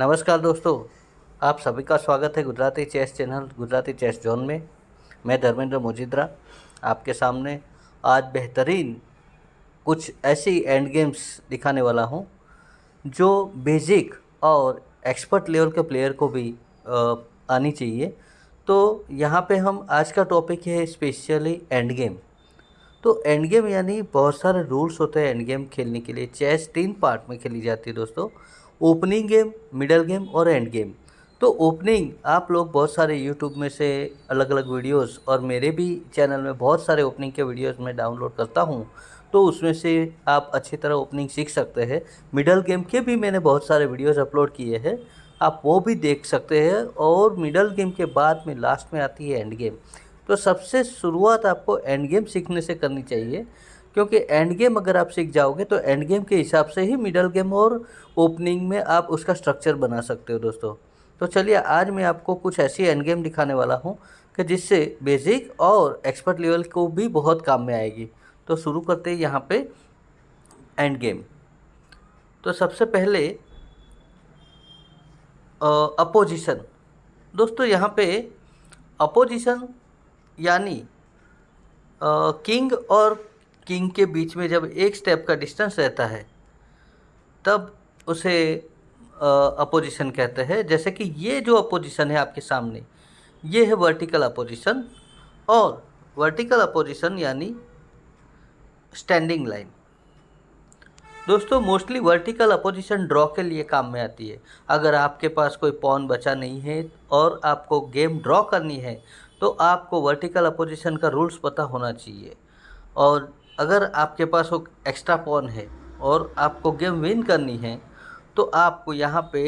नमस्कार दोस्तों, आप सभी का स्वागत है Gujarati chess channel, Gujarati chess zone में। मैं धर्मेंद्र मोजिद्रा, आपके सामने आज बेहतरीन कुछ ऐसी एंड गेम्स दिखाने वाला हूँ, जो बेसिक और एक्सपर्ट लेवल के प्लेयर को भी आनी चाहिए। तो यहाँ पे हम आज का टॉपिक है स्पेशली एंड गेम तो एंड गेम यानी बहुत सारे रूल्स होते हैं एंड गेम खेलने के लिए। चेस तीन पार्ट में खेली जाती है दोस्तों। ओपनिंग गेम, मिडल गेम और एंड गेम। तो ओपनिंग, आप लोग बहुत सारे यूट्यूब में से अलग अलग वीडियोस और मेरे भी चैनल में बहुत सारे ओपनिंग के वीडियोस मैं डाउनलोड करता हूँ तो उसमें से आप अच्छी तरह ओपनिंग सीख सकते हैं। मिडल गेम के भी मैंने बहुत सारे वीडियोस अपलोड किए हैं, आप वो भी देख सकते हैं और मिडल गेम के बाद में लास्ट में आती है एंड गेम। तो सबसे शुरुआत आपको एंड गेम सीखने से करनी चाहिए। क्योंकि एंड गेम अगर आप सीख जाओगे तो एंड गेम के हिसाब से ही मिडल गेम और ओपनिंग में आप उसका स्ट्रक्चर बना सकते हो दोस्तों। तो चलिए, आज मैं आपको कुछ ऐसी एंड गेम दिखाने वाला हूँ कि जिससे बेसिक और एक्सपर्ट लेवल को भी बहुत काम में आएगी। तो शुरू करते हैं यहाँ पे एंड गेम तो सबसे पहले अपोजिशन दोस्तों, यहाँ पे अपोजिशन यानी किंग और किंग के बीच में जब एक स्टेप का डिस्टेंस रहता है, तब उसे अपोजिशन कहते हैं। जैसे कि ये जो अपोजिशन है आपके सामने, ये है वर्टिकल अपोजिशन और वर्टिकल अपोजिशन यानी स्टैंडिंग लाइन दोस्तों मोस्टली वर्टिकल अपोजिशन ड्रॉ के लिए काम में आती है। अगर आपके पास कोई पॉन बचा नहीं है और आपको गेम ड्रॉ करनी है तो आपको वर्टिकल अपोजिशन का रूल्स पता होना चाहिए। और अगर आपके पास वो एक्स्ट्रा पॉन है और आपको गेम विन करनी है तो आपको यहाँ पे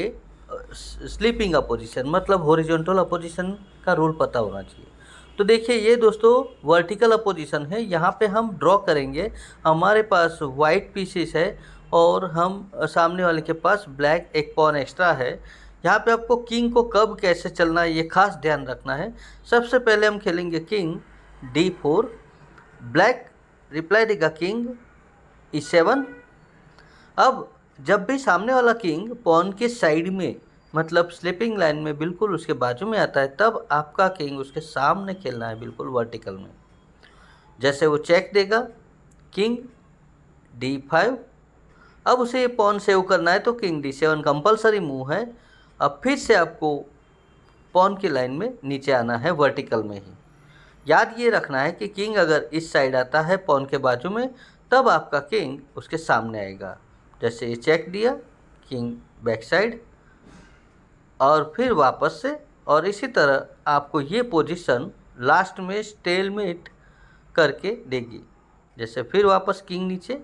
स्लीपिंग अपोजिशन मतलब हॉरिजॉन्टल अपोजिशन का रूल पता होना चाहिए। तो देखिए ये दोस्तों वर्टिकल अपोजिशन है, यहाँ पे हम ड्रॉ करेंगे। हमारे पास वाइट पीसेस है और हम सामने वाले के पास ब्लैक एक पॉन एक्स्ट्रा है। यहाँ पे आपको किंग को कब कैसे चलना है ये खास ध्यान रखना है। सबसे पहले हम खेलेंगे king D four black reply देगा किंग ई सेवन अब जब भी सामने वाला किंग पॉन के साइड में मतलब स्लिपिंग लाइन में बिल्कुल उसके बाजू में आता है, तब आपका किंग उसके सामने खेलना है बिल्कुल वर्टिकल में। जैसे वो चेक देगा किंग डी फाइव अब उसे ये पॉन सेव करना है तो king D seven compulsory move है। अब फिर से आपको पॉन की लाइन में नीचे आना है वर्टिकल में ही। याद ये रखना है कि किंग अगर इस साइड आता है पॉन के बाजू में, तब आपका किंग उसके सामने आएगा। जैसे ये चेक दिया, किंग बैक साइड, और फिर वापस से, और इसी तरह आपको ये पोजीशन लास्ट में स्टेलमेट करके देगी। जैसे फिर वापस किंग नीचे,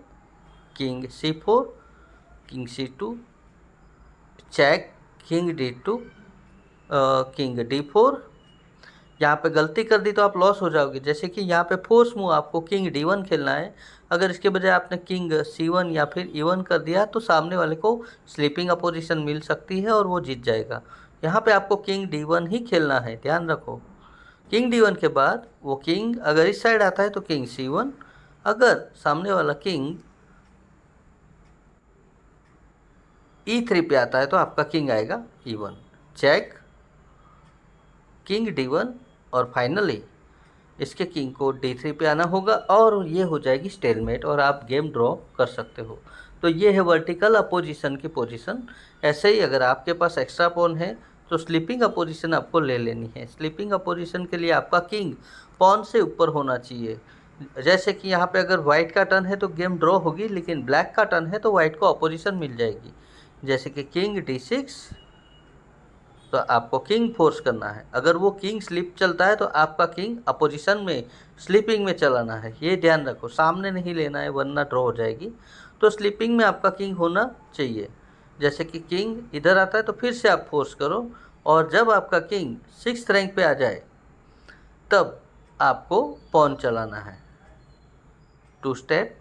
king C four, king C two, check, king D two king D four यहाँ पे गलती कर दी तो आप लॉस हो जाओगे। जैसे कि यहाँ पे फोर्स मूव आपको किंग डी वन खेलना है। अगर इसके बजाय आपने किंग सी वन या फिर ई वन कर दिया तो सामने वाले को स्लीपिंग अपोजिशन मिल सकती है और वो जीत जाएगा। यहाँ पे आपको किंग डी वन ही खेलना है, ध्यान रखो। किंग डी वन के बाद वो किंग अगर इस साइड आता है तो किंग सी वन अगर सामने वाला किंग ई थ्री पे आता है तो आपका किंग आएगा E one check king D one और फाइनली इसके किंग को डी थ्री पे आना होगा और ये हो जाएगी स्टेलमेट और आप गेम ड्रॉ कर सकते हो। तो ये है वर्टिकल अपोजिशन की पोजीशन ऐसे ही अगर आपके पास एक्स्ट्रा पॉन है तो स्लीपिंग अपोजिशन आपको ले लेनी है। स्लीपिंग अपोजिशन के लिए आपका किंग पॉन से ऊपर होना चाहिए। जैसे कि यहाँ पे अगर वाइट का टर्न है तो गेम ड्रॉ होगी, लेकिन ब्लैक का टर्न है तो वाइट को अपोजिशन मिल जाएगी। जैसे कि किंग डी सिक्स तो आपको किंग फोर्स करना है। अगर वो किंग स्लिप चलता है तो आपका किंग अपोजिशन में स्लीपिंग में चलाना है। ये ध्यान रखो, सामने नहीं लेना है, वरना ड्रॉ हो जाएगी। तो स्लीपिंग में आपका किंग होना चाहिए। जैसे कि किंग इधर आता है तो फिर से आप फोर्स करो। और जब आपका किंग सिक्स रैंक पे आ जाए, तब आपको पॉन चलाना है। Two step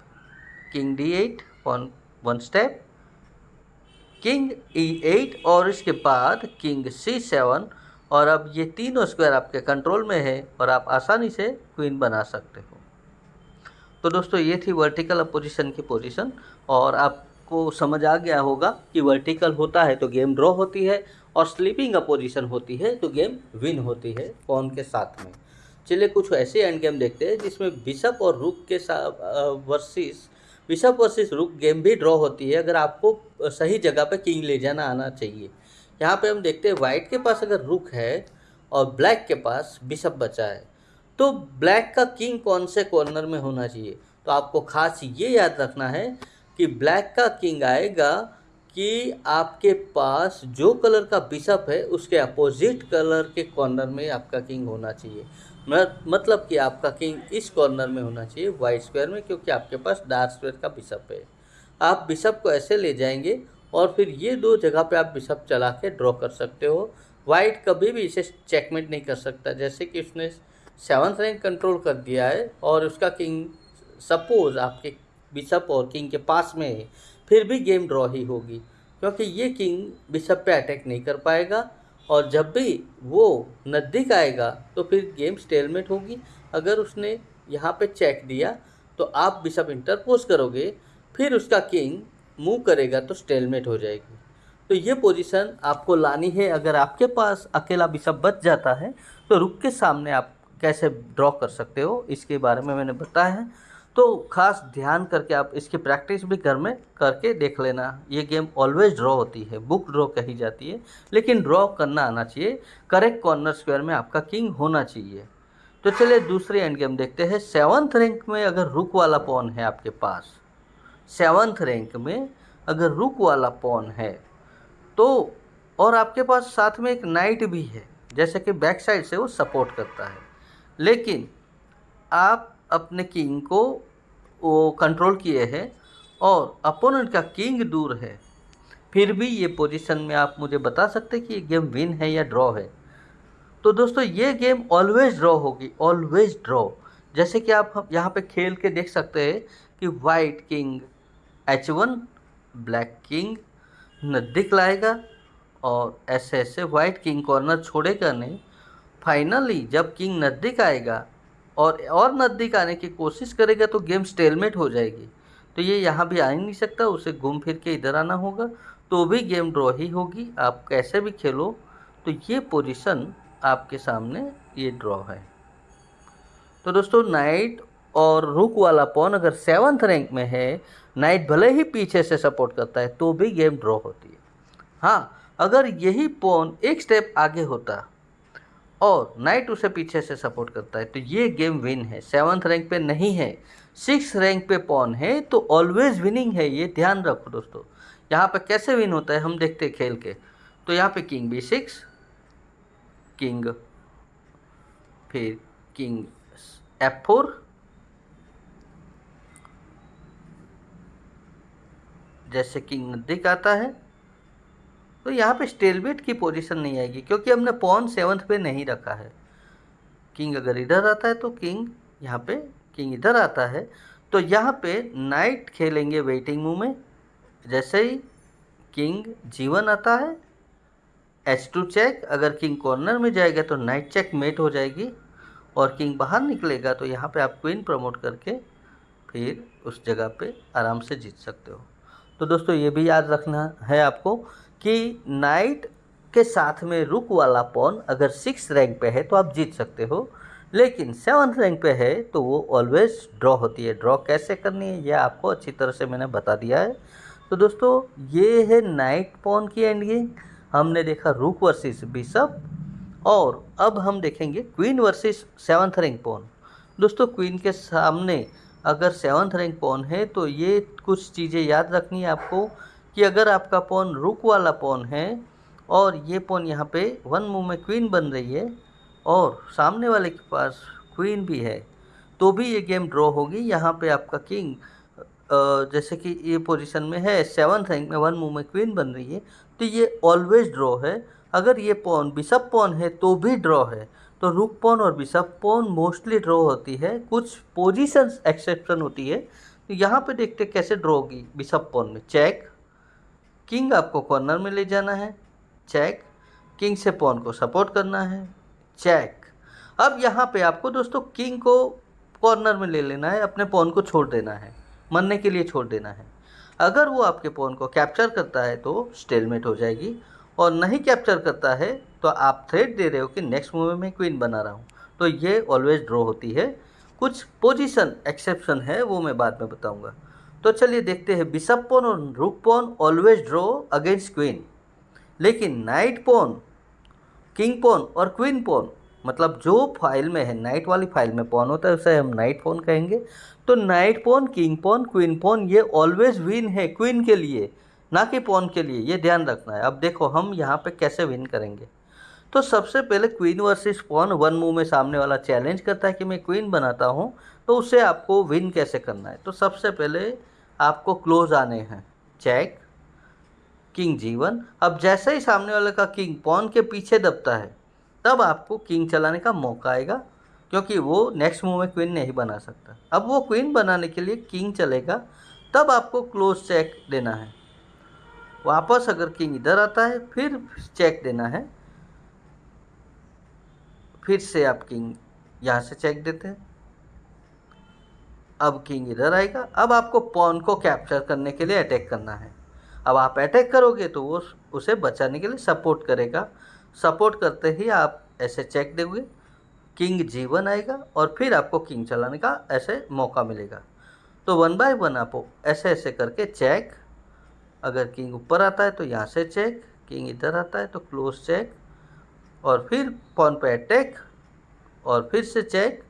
king D eight pawn one step king E eight और इसके बाद किंग सी सेवन और अब ये तीनों स्क्वायर आपके कंट्रोल में है और आप आसानी से क्वीन बना सकते हो। तो दोस्तों, ये थी वर्टिकल अपोजिशन की पोजीशन और आप आपको समझ आ गया होगा कि वर्टिकल होता है तो गेम ड्रॉ होती है और स्लीपिंग अपोजिशन होती है तो गेम विन होती है पॉन के साथ में। चलिए कुछ ऐसे एंड गेम देखते हैं जिसमें बिशप और रुक के साथ versus bishop versus rook game भी ड्रॉ होती है, अगर आपको सही जगह पर किंग ले जाना, आना चाहिए। यहाँ पे हम देखते हैं वाइट के पास अगर रुक है और ब्लैक के पास बिशप बचा है तो ब्लैक का किंग कौन से कॉर्नर में होना चाहिए? तो आपको खास ये याद रखना है कि ब्लैक का किंग आएगा कि आपके पास जो कलर का बिशप है, उसके अपोजिट कलर के कॉर्नर में आपका किंग होना चाहिए। मतलब कि आपका किंग इस कॉर्नर में होना चाहिए वाइट स्क्वायर में, क्योंकि आपके पास डार्क स्क्वायर का बिशप है। आप बिशप को ऐसे ले जाएँगे और फिर ये दो जगह पे आप बिशप चला के ड्रॉ कर सकते हो। वाइट कभी भी इसे चेकमेट नहीं कर सकता। जैसे कि उसने सेवन्थ रैंक कंट्रोल कर दिया है और उसका किंग सपोज़ आपके बिशप और किंग के पास में है फिर भी गेम ड्रॉ ही होगी, क्योंकि ये किंग बिशप पे अटैक नहीं कर पाएगा और जब भी वो नज़दीक आएगा तो फिर गेम स्टेलमेट होगी। अगर उसने यहाँ पे चेक दिया तो आप बिशप इंटरपोज करोगे, फिर उसका किंग मूव करेगा तो स्टेलमेट हो जाएगी। तो ये पोजीशन आपको लानी है। अगर आपके पास अकेला बिशप बच जाता है तो रुक के सामने आप कैसे ड्रॉ कर सकते हो, इसके बारे में मैंने बताया है। तो खास ध्यान करके आप इसकी प्रैक्टिस भी घर में करके देख लेना। ये गेम ऑलवेज ड्रॉ होती है बुक ड्रॉ कही जाती है, लेकिन ड्रॉ करना आना चाहिए। करेक्ट कॉर्नर स्क्वायर में आपका किंग होना चाहिए। तो चलिए दूसरी एंड गेम देखते हैं। सेवन्थ रैंक में अगर रुक वाला पॉन है आपके पास सेवन्थ रैंक में अगर रुक वाला पॉन है तो और आपके पास साथ में एक नाइट भी है, जैसे कि बैक साइड से वो सपोर्ट करता है। लेकिन आप अपने किंग को वो कंट्रोल किए हैं और अपोनेंट का किंग दूर है। फिर भी ये पोजीशन में आप मुझे बता सकते कि ये गेम विन है या ड्रॉ है। तो दोस्तों, ये गेम ऑलवेज ड्रॉ होगी ऑलवेज ड्रॉ जैसे कि आप यहाँ पे खेल के देख सकते हैं कि white king H one black king नज़दीक लाएगा और ऐसे ऐसे वाइट किंग कॉर्नर छोड़ेगा नहीं। फाइनली जब किंग नज़दीक आएगा और और नज़दीक आने की कोशिश करेगा तो गेम स्टेलमेट हो जाएगी। तो ये यहाँ भी आ ही नहीं सकता, उसे घूम फिर के इधर आना होगा तो भी गेम ड्रॉ ही होगी। आप कैसे भी खेलो तो ये पोजीशन आपके सामने ये ड्रॉ है। तो दोस्तों, नाइट और रुक वाला पॉन अगर सेवन्थ रैंक में है, नाइट भले ही पीछे से सपोर्ट करता है तो भी गेम ड्रॉ होती है। हाँ अगर यही पॉन एक स्टेप आगे होता और नाइट उसे पीछे से सपोर्ट करता है। तो ये गेम विन है। सेवन्थ रैंक पे नहीं है। सिक्स रैंक पे पॉन है। तो ऑलवेज विनिंग है। ये ध्यान रखो दोस्तों। यहाँ पे कैसे विन होता है हम देखते हैं खेल के। तो यहाँ पे किंग बी सिक्स, किंग फिर किंग एफ़ फोर, जैसे किंग नज़दीक आता है। तो यहाँ पे स्टेलमेट की पोजीशन नहीं आएगी, क्योंकि हमने पॉन सेवन्थ पे नहीं रखा है। किंग अगर इधर आता है तो किंग, यहाँ पे किंग इधर आता है। तो यहाँ पे नाइट खेलेंगे वेटिंग मूव में। जैसे ही किंग जीवन आता है, एच टू चेक, अगर किंग कॉर्नर में जाएगा तो नाइट चेक मेट हो जाएगी। और किंग बाहर निकलेगा तो यहाँ पे आप क्वीन प्रमोट करके फिर उस जगह पे आराम से जीत सकते हो। तो दोस्तों, ये भी याद रखना है आपको कि नाइट के साथ में रुक वाला पॉन अगर सिक्स रैंक पे है तो आप जीत सकते हो, लेकिन सेवन्थ रैंक पे है तो वो ऑलवेज ड्रॉ होती है। ड्रॉ कैसे करनी है ये आपको अच्छी तरह से मैंने बता दिया है। तो दोस्तों, ये है नाइट पॉन की एंड गेम हमने देखा रुक वर्सेस बिशप और अब हम देखेंगे queen versus seventh rank pawn. दोस्तों क्वीन के सामने अगर सेवन्थ रैंक पॉन है तो ये कुछ चीज़ें याद रखनी है आपको। कि अगर आपका पॉन रुक वाला पॉन है और ये पॉन यहाँ पे वन मूव में क्वीन बन रही है और सामने वाले के पास क्वीन भी है तो भी ये गेम ड्रॉ होगी। यहाँ पे आपका किंग जैसे कि ये पोजीशन में है सेवन रैंक में वन मूव में क्वीन बन रही है तो ये ऑलवेज ड्रॉ है। अगर ये पॉन बिशप पॉन है तो भी ड्रॉ है। तो रुक पॉन और बिशप पॉन मोस्टली ड्रॉ होती है। कुछ पोजीशंस एक्सेप्शन होती है। तो यहाँ पे देखते कैसे ड्रॉ होगी बिशप पॉन में। चेक किंग आपको कॉर्नर में ले जाना है। चेक। किंग से पॉन को सपोर्ट करना है। चेक। अब यहाँ पे आपको दोस्तों किंग को कॉर्नर में ले लेना है। अपने पॉन को छोड़ देना है। मरने के लिए छोड़ देना है। अगर वो आपके पॉन को कैप्चर करता है तो स्टेलमेट हो जाएगी। और नहीं कैप्चर करता है तो आप थ्रेड दे रहे हो कि नेक्स्ट मूव में क्वीन बना रहा हूँ। तो ये ऑलवेज ड्रॉ होती है। कुछ पोजीशन एक्सेप्शन है वो मैं बाद में बताऊँगा। तो चलिए देखते हैं बिशप पोन और rook pawn always draw against queen लेकिन नाइट पोन किंग पोन और क्वीन पोन मतलब जो फ़ाइल में है नाइट वाली फ़ाइल में पोन होता है, उसे हम नाइट पोन कहेंगे. तो knight pawn king pawn queen pawn ये ऑलवेज विन है क्वीन के लिए, ना कि पोन के लिए. ये ध्यान रखना है. अब देखो, हम यहाँ पे कैसे विन करेंगे? तो सबसे पहले queen versus pawn one move में सामने वाला चैलेंज करता है कि मैं क्वीन बनाता हूँ तो उससे आपको विन कैसे करना है? तो सबसे पहले आपको क्लोज आने हैं। चेक किंग जीवन अब जैसे ही सामने वाले का किंग पॉन के पीछे दबता है, तब आपको किंग चलाने का मौका आएगा, क्योंकि वो नेक्स्ट मूव में क्वीन नहीं बना सकता। अब वो क्वीन बनाने के लिए किंग चलेगा, तब आपको क्लोज चेक देना है। वापस अगर किंग इधर आता है, फिर चेक देना है। फिर से आप किंग यहाँ से चेक देते हैं। अब किंग इधर आएगा। अब आपको पॉन को कैप्चर करने के लिए अटैक करना है। अब आप अटैक करोगे तो वो उसे बचाने के लिए सपोर्ट करेगा। सपोर्ट करते ही आप ऐसे चेक दोगे। किंग जीवन आएगा और फिर आपको किंग चलाने का ऐसे मौका मिलेगा। तो वन बाय वन आप ऐसे ऐसे करके चेक। अगर किंग ऊपर आता है तो यहाँ से चेक। किंग इधर आता है तो क्लोज चेक। और फिर पॉन पे अटैक और फिर से चेक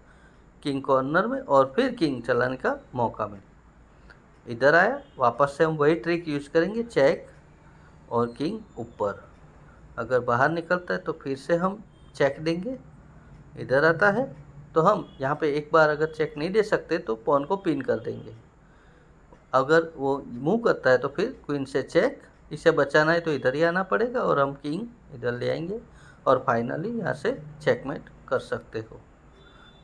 किंग कॉर्नर में, और फिर किंग चलाने का मौका मिले। इधर आया, वापस से हम वही ट्रिक यूज़ करेंगे चेक और किंग ऊपर। अगर बाहर निकलता है तो फिर से हम चेक देंगे। इधर आता है तो हम यहाँ पे एक बार अगर चेक नहीं दे सकते तो पॉन को पिन कर देंगे। अगर वो मूव करता है तो फिर क्वीन से चेक इसे बचाना है तो इधर ही आना पड़ेगा, और हम किंग इधर ले आएँगे। और फाइनली यहाँ से चेकमेट कर सकते हो।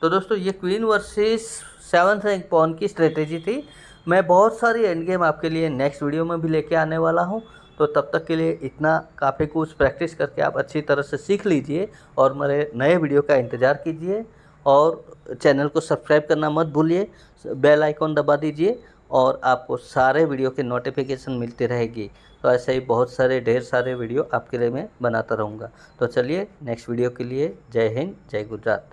तो दोस्तों, ये queen versus seven rank pawn की स्ट्रेटेजी थी। मैं बहुत सारी एंड गेम आपके लिए नेक्स्ट वीडियो में भी लेके आने वाला हूँ। तो तब तक के लिए इतना काफ़ी कुछ प्रैक्टिस करके आप अच्छी तरह से सीख लीजिए और मेरे नए वीडियो का इंतज़ार कीजिए और चैनल को सब्सक्राइब करना मत भूलिए। बेल आइकॉन दबा दीजिए और आपको सारे वीडियो के नोटिफिकेशन मिलती रहेगी। तो ऐसे ही बहुत सारे, ढेर सारे वीडियो आपके लिए मैं बनाता रहूँगा। तो चलिए नेक्स्ट वीडियो के लिए जय हिंद, जय गुजरात।